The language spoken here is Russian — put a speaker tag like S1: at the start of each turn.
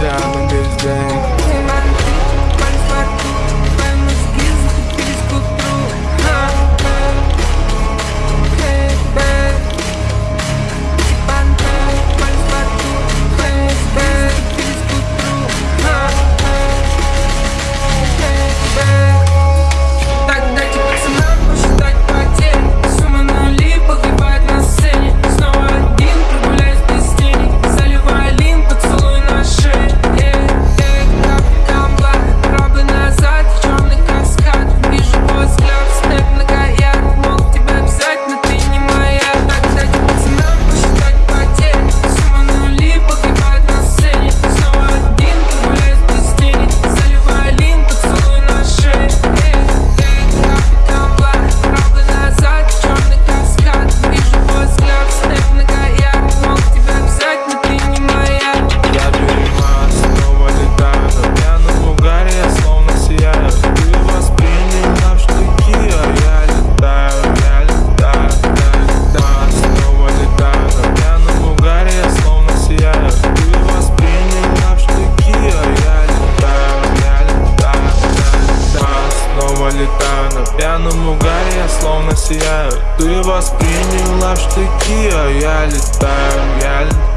S1: time in this game. знаю На
S2: пьяном угаре я словно сияю. Ты восприняла в штыки, а я летаю, я летаю.